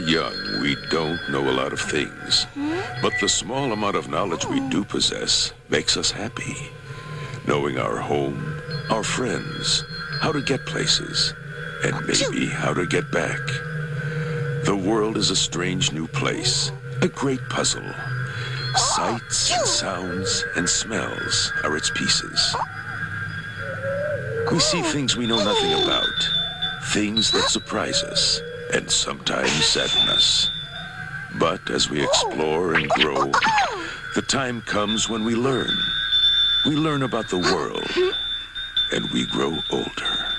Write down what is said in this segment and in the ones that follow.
young, we don't know a lot of things. But the small amount of knowledge we do possess makes us happy. Knowing our home, our friends, how to get places, and maybe how to get back. The world is a strange new place, a great puzzle. Sights and sounds and smells are its pieces. We see things we know nothing about, things that surprise us and sometimes sadden us. But as we explore and grow, the time comes when we learn. We learn about the world, and we grow older.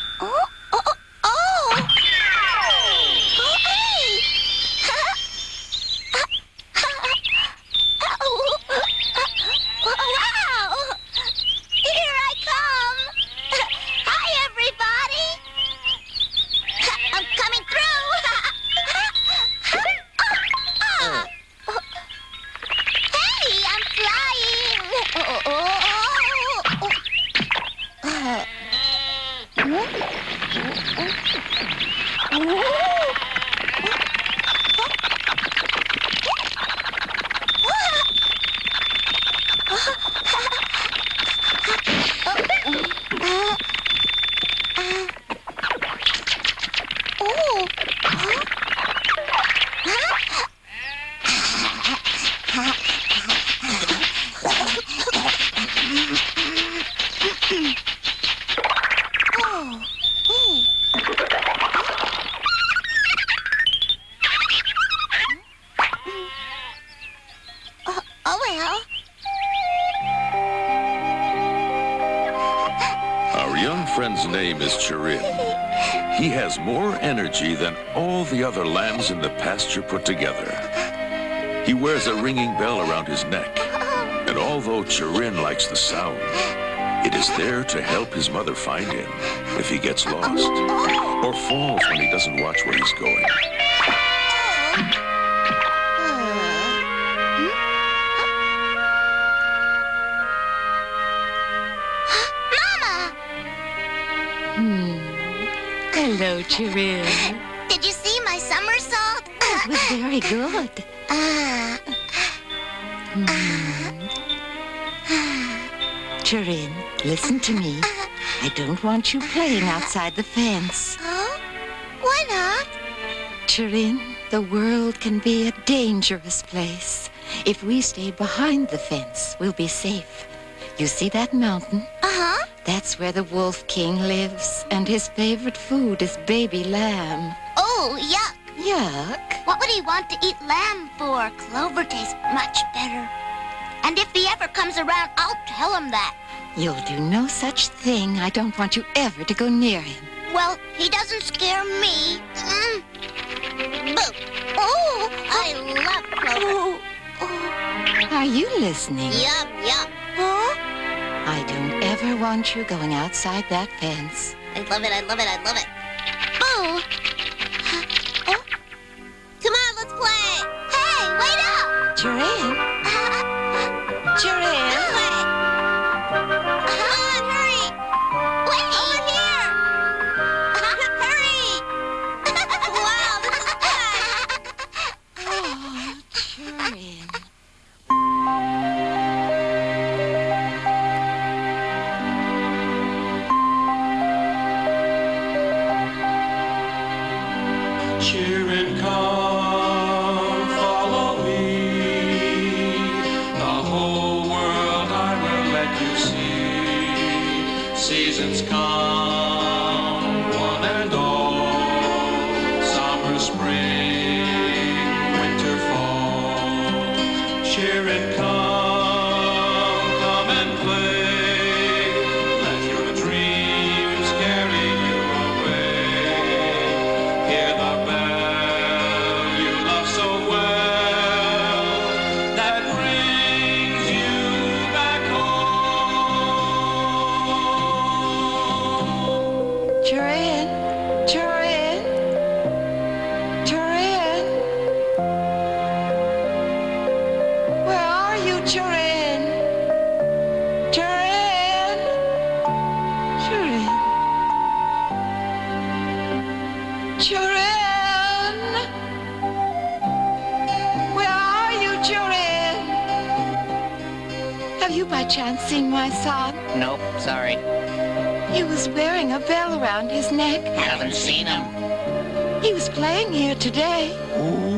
Has more energy than all the other lambs in the pasture put together. He wears a ringing bell around his neck. And although Chirin likes the sound, it is there to help his mother find him if he gets lost or falls when he doesn't watch where he's going. Chirin. did you see my somersault? It was very good. Ah, Chirin, listen to me. I don't want you playing outside the fence. huh? Why not? Chirin, the world can be a dangerous place. If we stay behind the fence, we'll be safe. You see that mountain? Uh-huh. That's where the Wolf King lives, and his favorite food is baby lamb. Oh, yuck. Yuck. What would he want to eat lamb for? Clover tastes much better. And if he ever comes around, I'll tell him that. You'll do no such thing. I don't want you ever to go near him. Well, he doesn't scare me. Mm. Boo. Oh, I love clover. Are you listening? Yum, yum. Huh? I don't ever want you going outside that fence. I love it, I love it, I love it. Boo! Oh. Come on, let's play! Hey, wait up! Joanne? Seen my son? Nope, sorry. He was wearing a bell around his neck. I haven't seen him. He was playing here today. Where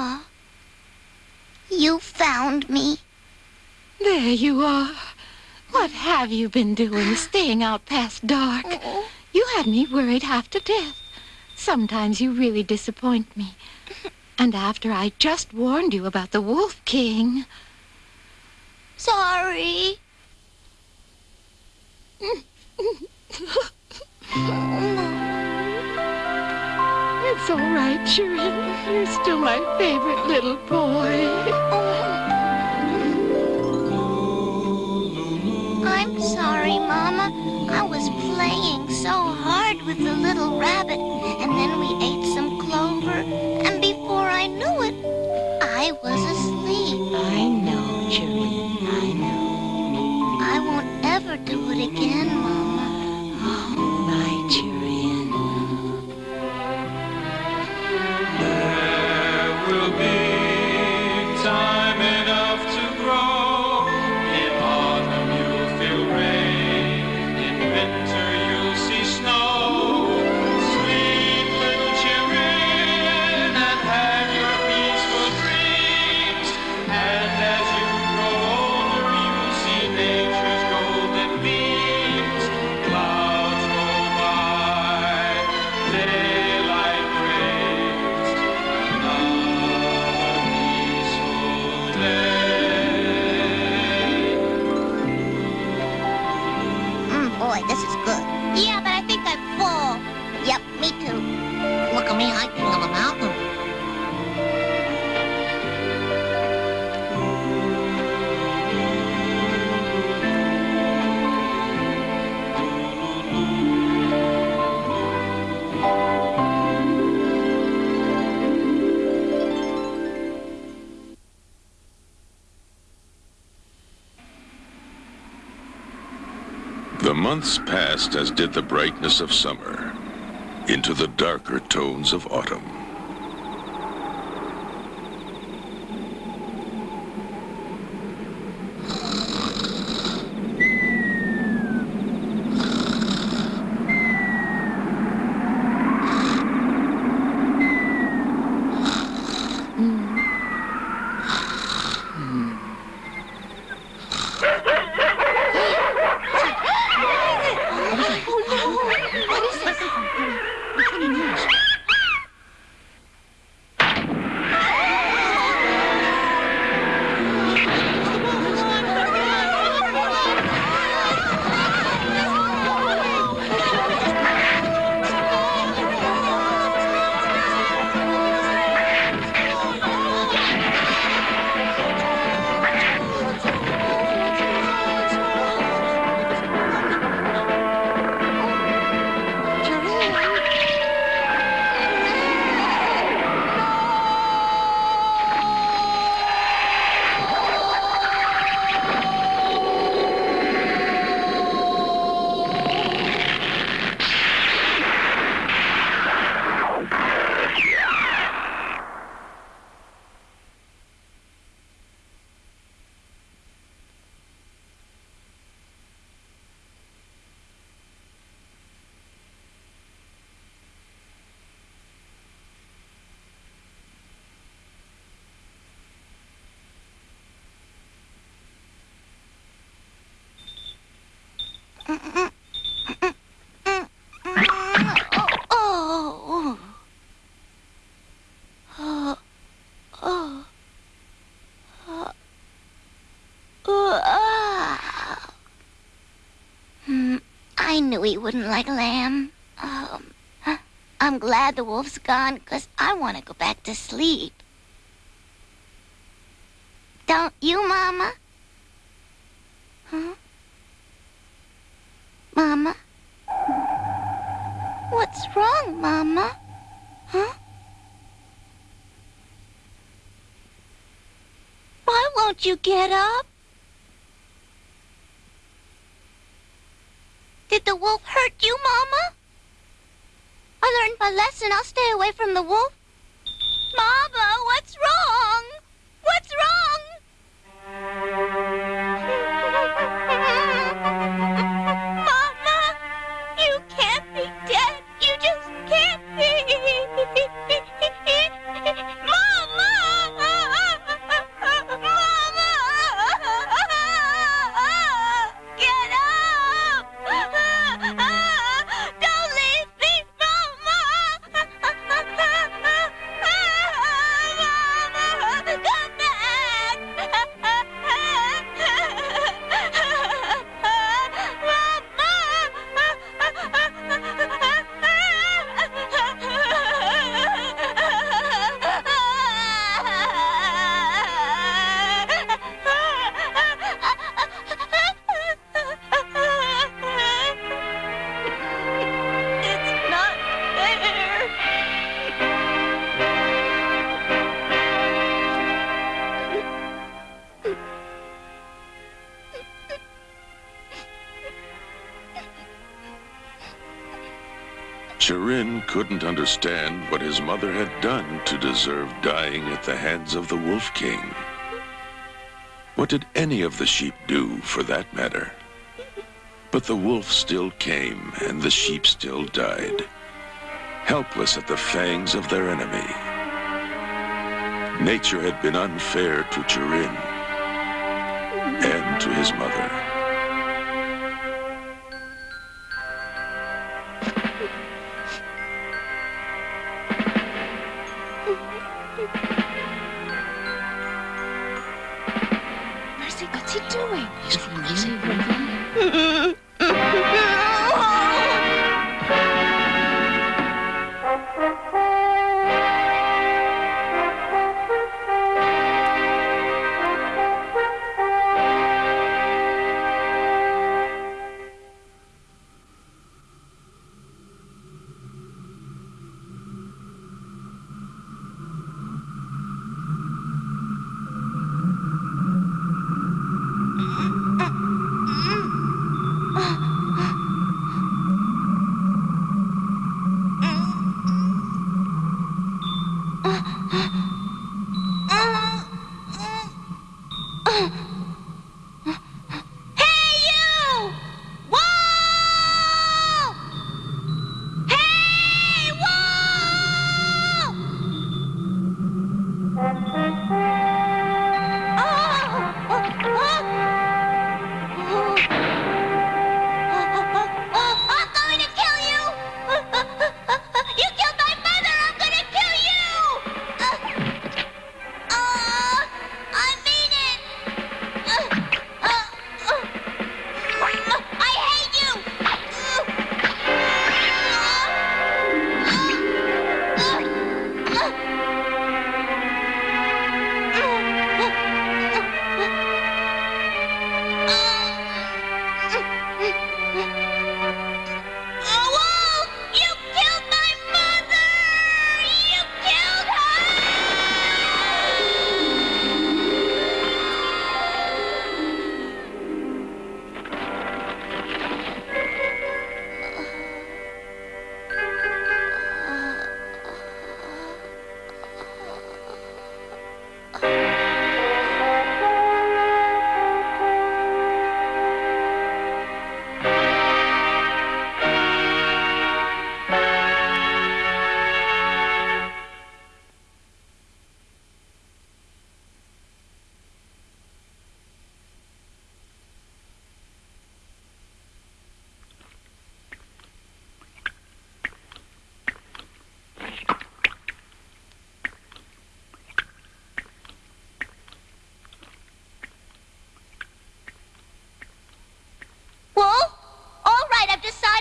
Mama. You found me. There you are. What have you been doing, staying out past dark? Oh. You had me worried half to death. Sometimes you really disappoint me. And after I just warned you about the Wolf King. Sorry. It's all right, Chirin. You're still my favorite little boy. I'm sorry, Mama. I was playing so hard with the little rabbit, and then we ate some clover, and before I knew it, I was asleep. I know, Chirin. I know. I won't ever do it again, months passed as did the brightness of summer into the darker tones of autumn. Wouldn't like lamb. Um, I'm glad the wolf's gone because I want to go back to sleep. Don't you, Mama? Huh? Mama? What's wrong, Mama? Huh? Why won't you get up? Did the wolf hurt you, Mama? I learned my lesson. I'll stay away from the wolf. Mama, what's wrong? Chirin couldn't understand what his mother had done to deserve dying at the hands of the Wolf King. What did any of the sheep do, for that matter? But the wolf still came, and the sheep still died, helpless at the fangs of their enemy. Nature had been unfair to Chirin and to his mother.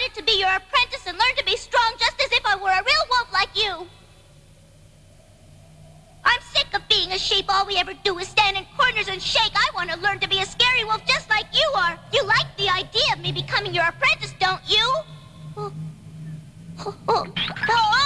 Decided to be your apprentice and learn to be strong just as if I were a real wolf like you. I'm sick of being a sheep. All we ever do is stand in corners and shake. I want to learn to be a scary wolf just like you are. You like the idea of me becoming your apprentice, don't you? Oh. Oh, oh, oh, oh.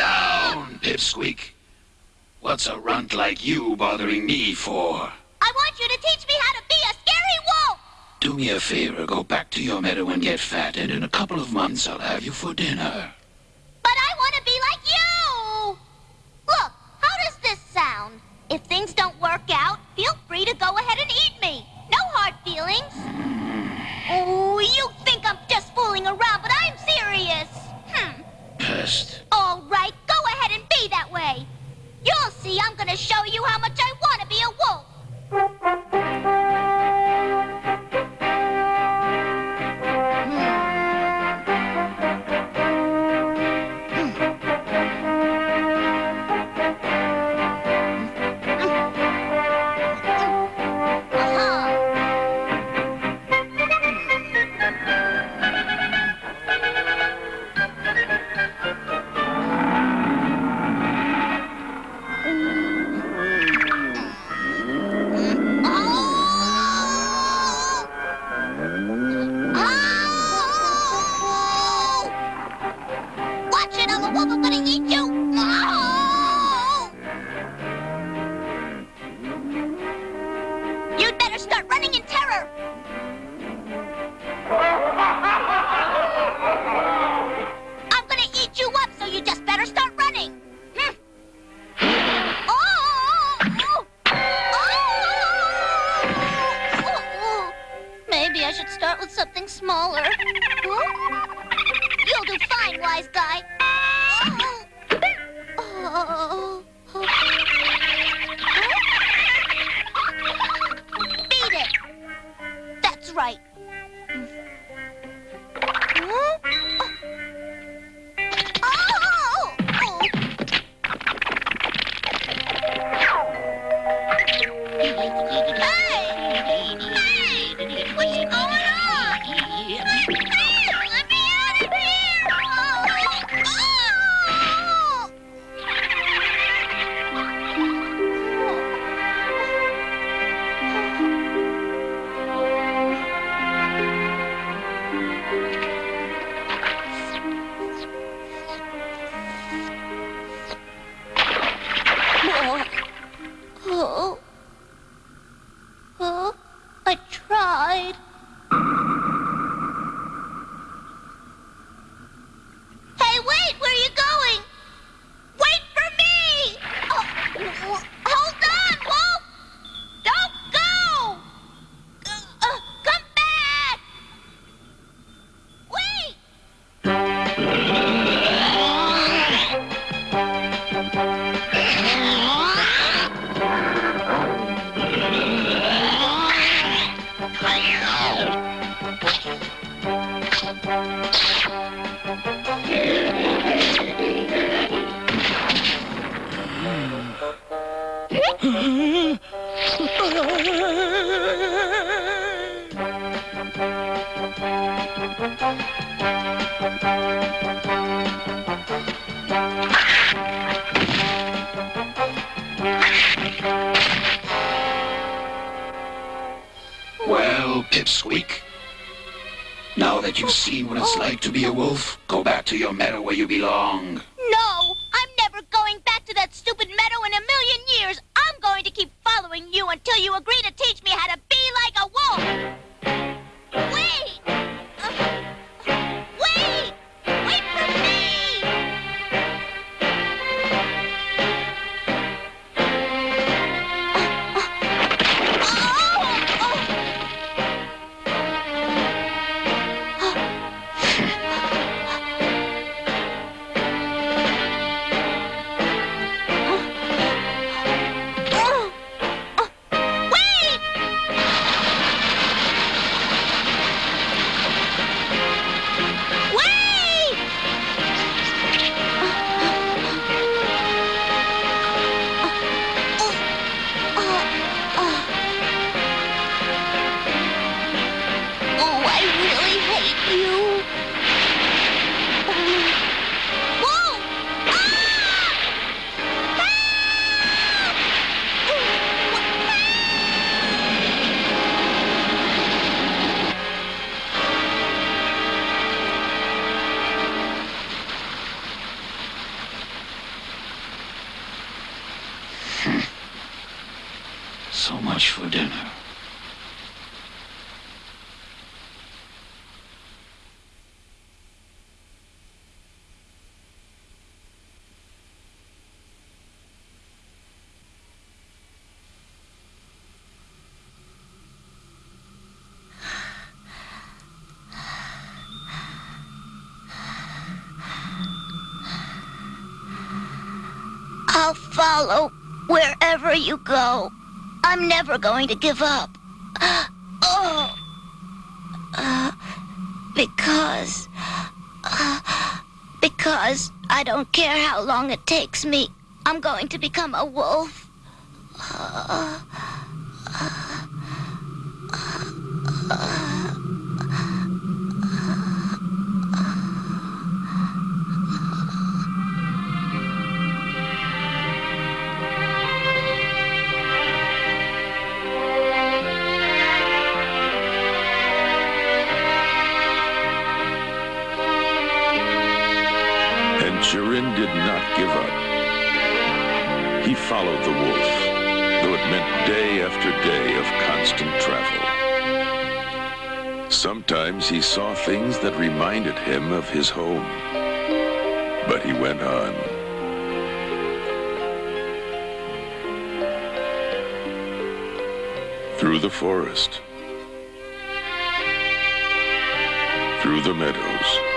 Down, Pipsqueak. What's a runt like you bothering me for? I want you to teach me how to be a scary wolf! Do me a favor, go back to your meadow and get fat, and in a couple of months I'll have you for dinner. But I want to be like you! Look, how does this sound? If things don't work out, feel free to go ahead and eat me. No hard feelings. Mm-hmm. Oh, you think I'm just fooling around, but. All right, go ahead and be that way. You'll see I'm gonna show you how much I want to be a wolf. follow wherever you go. I'm never going to give up. Oh. Uh, because... Uh, because I don't care how long it takes me. I'm going to become a wolf. Uh, uh, uh, uh he saw things that reminded him of his home. But he went on. Through the forest. Through the meadows.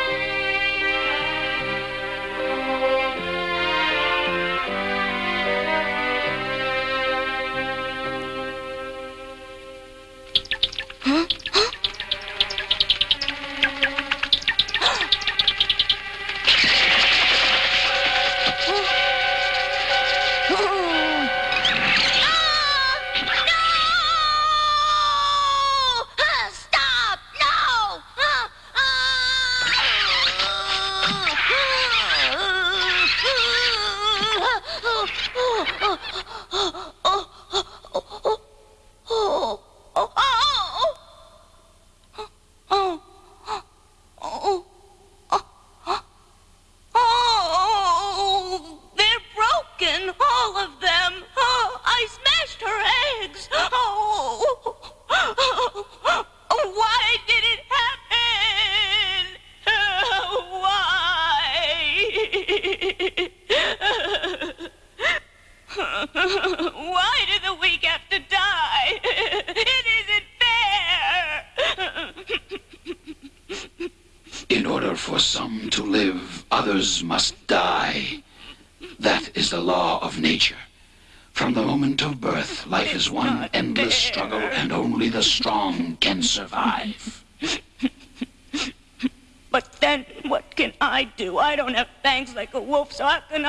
啊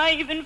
I even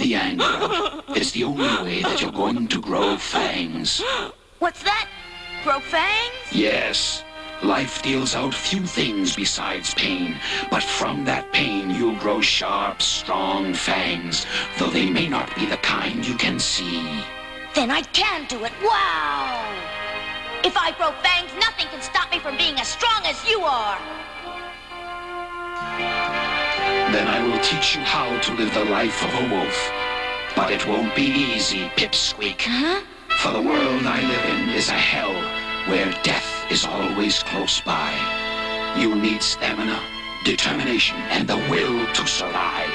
the anger. It's the only way that you're going to grow fangs. What's that? Grow fangs? Yes, life deals out few things besides pain, but from that pain you'll grow sharp, strong fangs, though they may not be the kind you can see. Then I can do it. Wow! If I grow fangs, nothing can stop me from being as strong as you are. Then I will teach you how to live the life of a wolf. But it won't be easy, Pipsqueak. Huh? For the world I live in is a hell where death is always close by. You need stamina, determination, and the will to survive.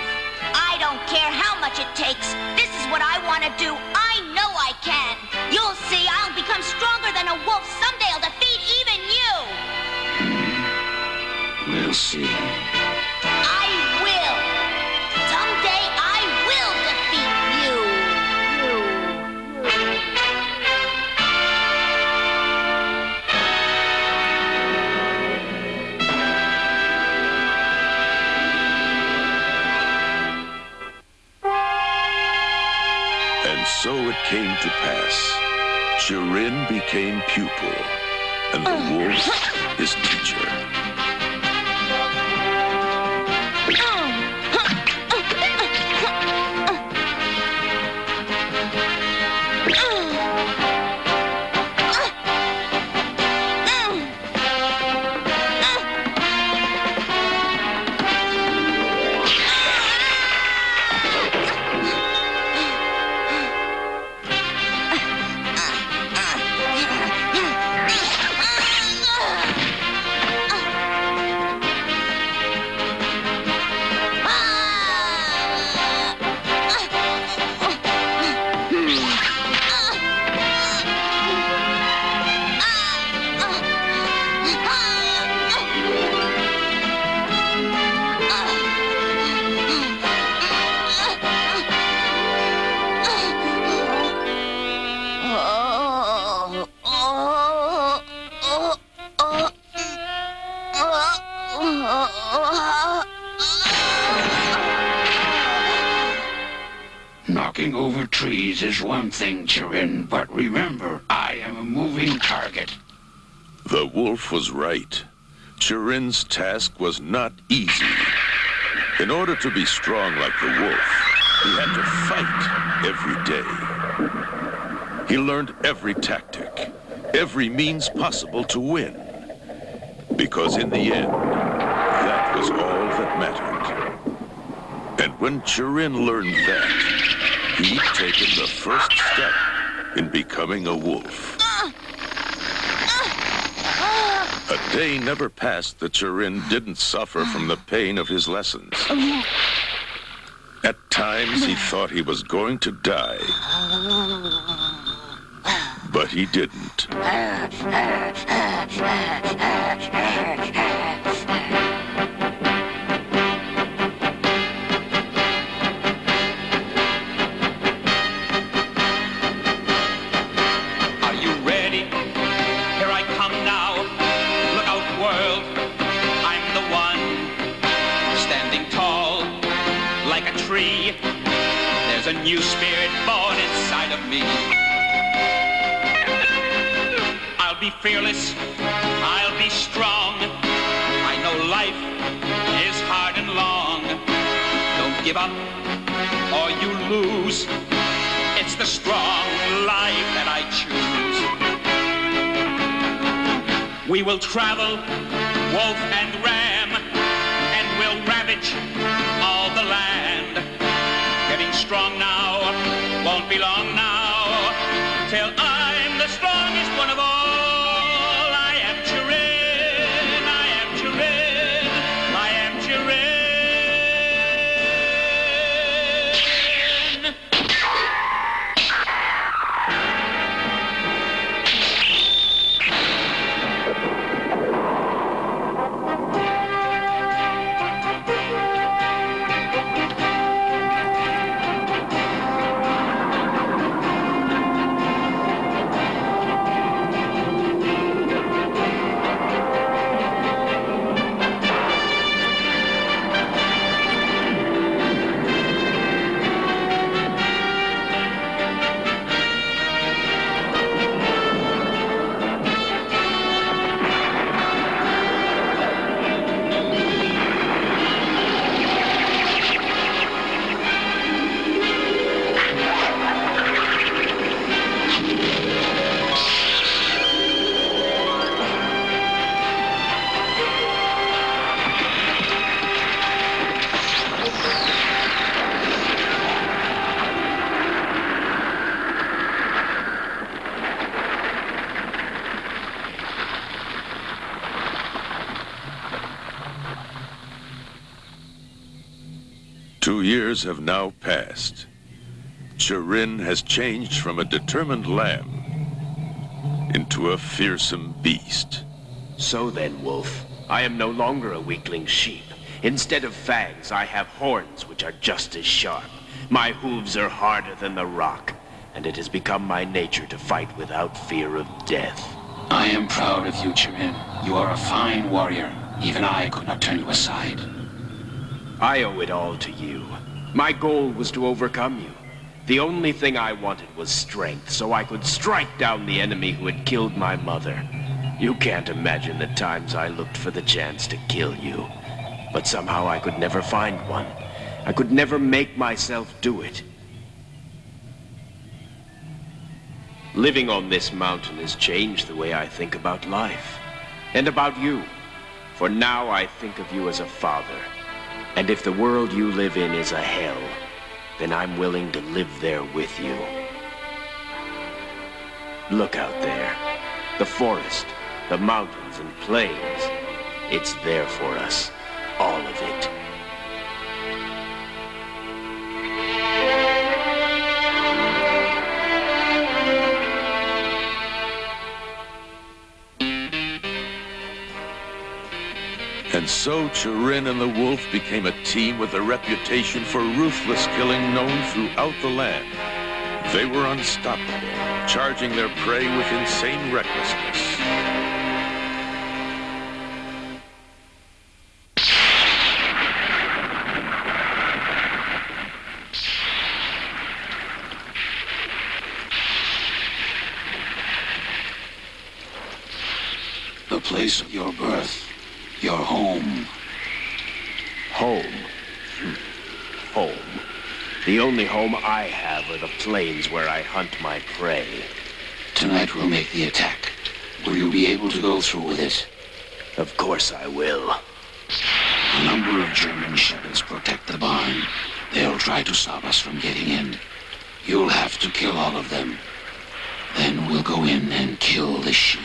I don't care how much it takes. This is what I want to do. I know I can. You'll see, I'll become stronger than a wolf. Someday I'll defeat even you. Hmm. We'll see. So it came to pass. Chirin became pupil, and the wolf his teacher. Was right. Chirin's task was not easy. In order to be strong like the wolf, he had to fight every day. He learned every tactic, every means possible to win. Because in the end, that was all that mattered. And when Chirin learned that, he'd taken the first step in becoming a wolf. A day never passed that Chirin didn't suffer from the pain of his lessons. Oh, At times he thought he was going to die. But he didn't. spirit born inside of me. I'll be fearless. I'll be strong. I know life is hard and long. Don't give up or you lose. It's the strong life that I choose. We will travel, wolf and ram, and we'll ravage all the land. Getting strong now, won't be long now, till Two years have now passed. Chirin has changed from a determined lamb into a fearsome beast. So then, Wolf, I am no longer a weakling sheep. Instead of fangs, I have horns which are just as sharp. My hooves are harder than the rock, and it has become my nature to fight without fear of death. I am proud of you, Chirin. You are a fine warrior. Even I could not turn you aside. I owe it all to you. My goal was to overcome you. The only thing I wanted was strength, so I could strike down the enemy who had killed my mother. You can't imagine the times I looked for the chance to kill you. But somehow I could never find one. I could never make myself do it. Living on this mountain has changed the way I think about life. And about you. For now I think of you as a father. And if the world you live in is a hell, then I'm willing to live there with you. Look out there. The forest, the mountains and plains. It's there for us. All of it. And so Chirin and the Wolf became a team with a reputation for ruthless killing known throughout the land. They were unstoppable, charging their prey with insane recklessness. The place of your birth. Your home. Home. Hmm. Home. The only home I have are the plains where I hunt my prey. Tonight we'll make the attack. Will you be able to go through with it? Of course I will. A number of German shepherds protect the barn. They'll try to stop us from getting in. You'll have to kill all of them. Then we'll go in and kill the sheep.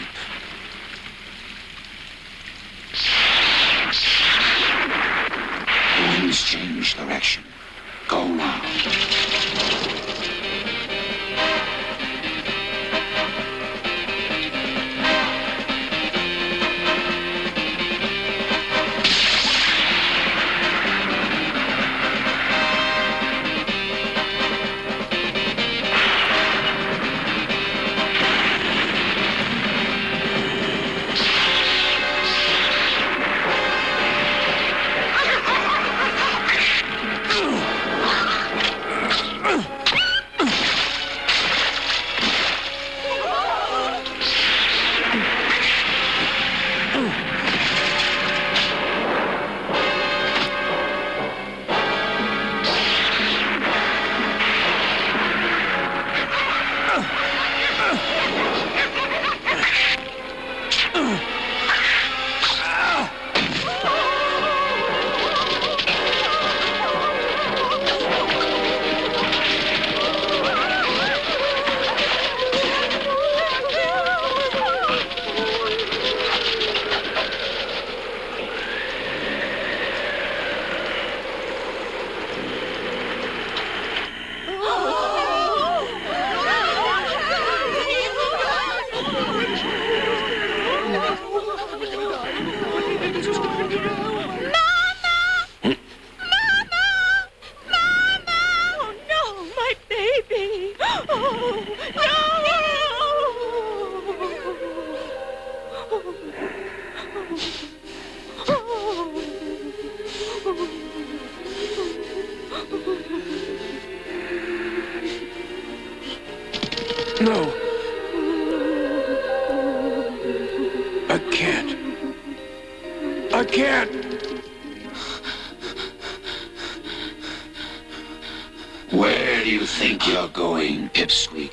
Winds change direction. Go now. Can't. Where do you think you're going, Pipsqueak?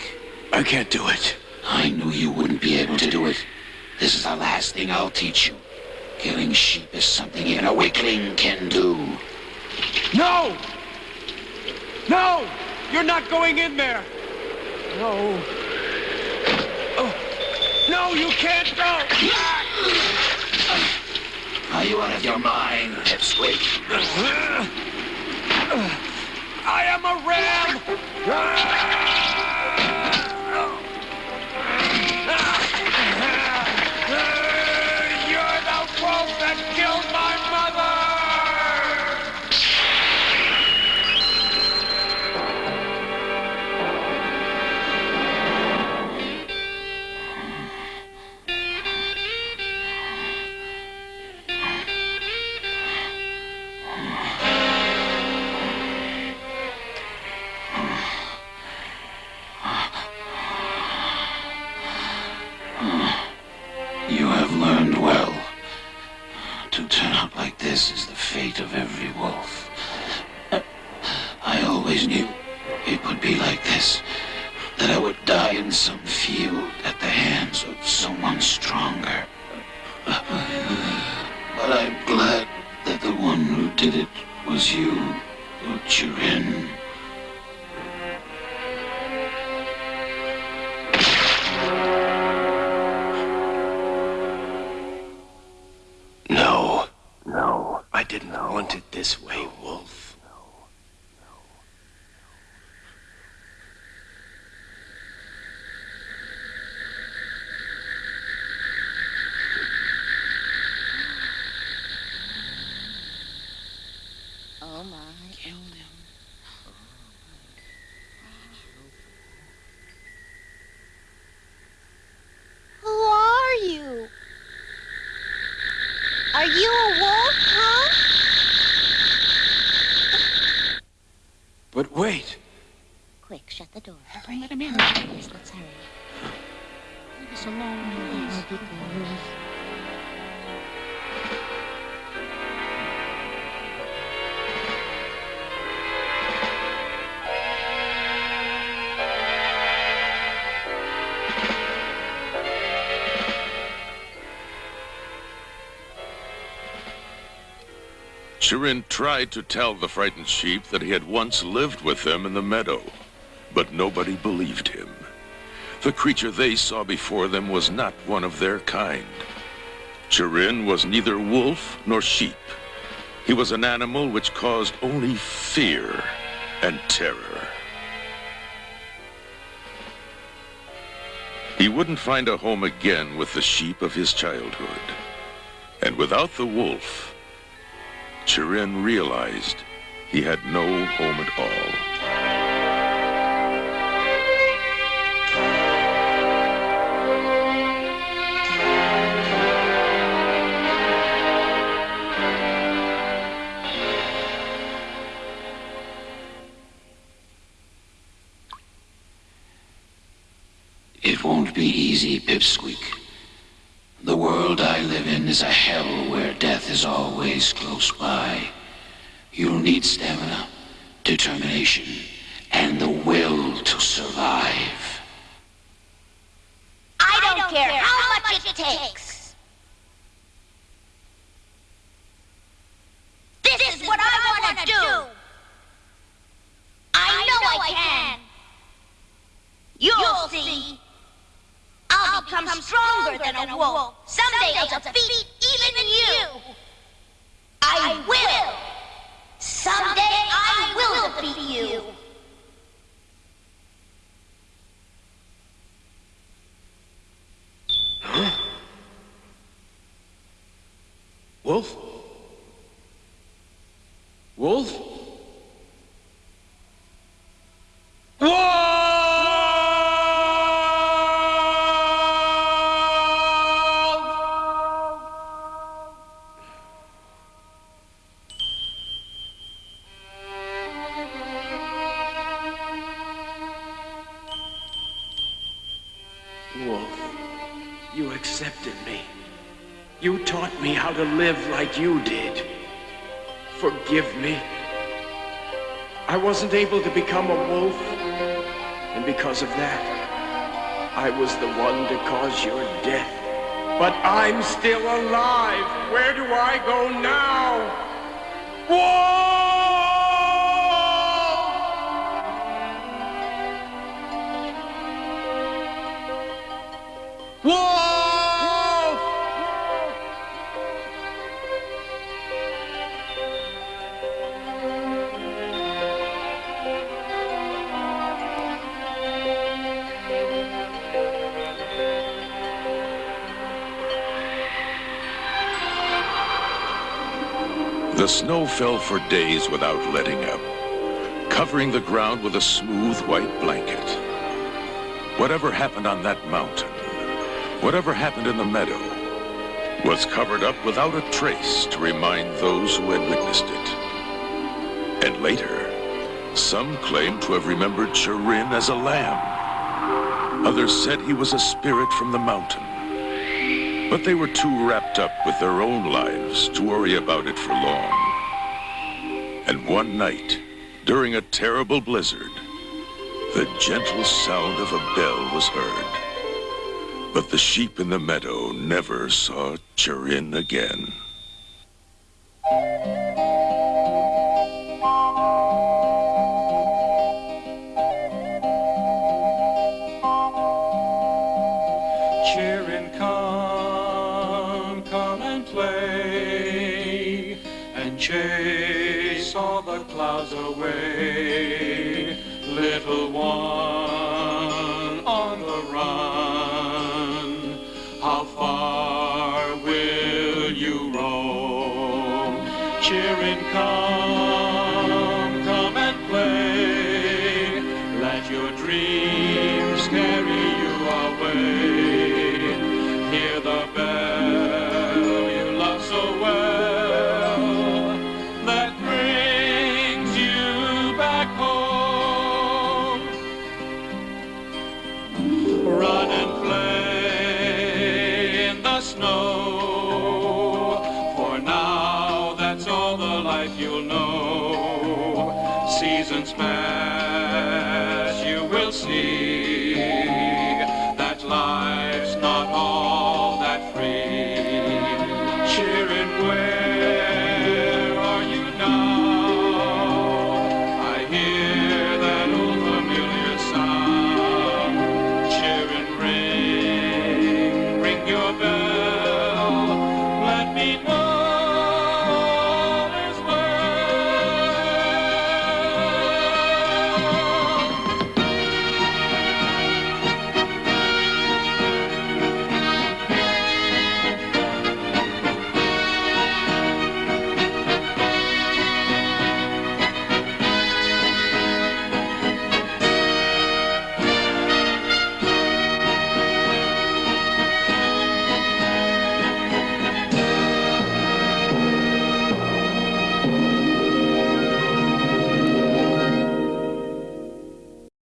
I can't do it. I knew you wouldn't be able to do it. This is the last thing I'll teach you. Killing sheep is something even a weakling can do. No! No! You're not going in there! No. Oh. No, you can't go! Are you out of your mind, Pipsqueak? I am a ram! You're the wolf that killed my would be like this. That I would die in some field at the hands of someone stronger. But I'm glad that the one who did it was you, Chirin. Oh, my. Chirin tried to tell the frightened sheep that he had once lived with them in the meadow, but nobody believed him. The creature they saw before them was not one of their kind. Chirin was neither wolf nor sheep. He was an animal which caused only fear and terror. He wouldn't find a home again with the sheep of his childhood. And without the wolf, Chirin realized he had no home at all. It won't be easy, Pipsqueak. The world I live in is a hell where death is always close by. You'll need stamina, determination, and the will to survive. I don't, care, how much it takes. This, is what I want to do. I know I can. You'll see. I'll become stronger than a wolf. Someday I'll defeat even you. I will. Someday I will defeat you. Wolf? Wolf, you did. Forgive me. I wasn't able to become a wolf, and because of that, I was the one to cause your death. But I'm still alive. Where do I go now? Wolf! Wolf! The snow fell for days without letting up, covering the ground with a smooth white blanket. Whatever happened on that mountain, whatever happened in the meadow, was covered up without a trace to remind those who had witnessed it. And later, some claimed to have remembered Chirin as a lamb. Others said he was a spirit from the mountain. But they were too wrapped up with their own lives to worry about it for long. And one night, during a terrible blizzard, the gentle sound of a bell was heard. But the sheep in the meadow never saw Chirin again.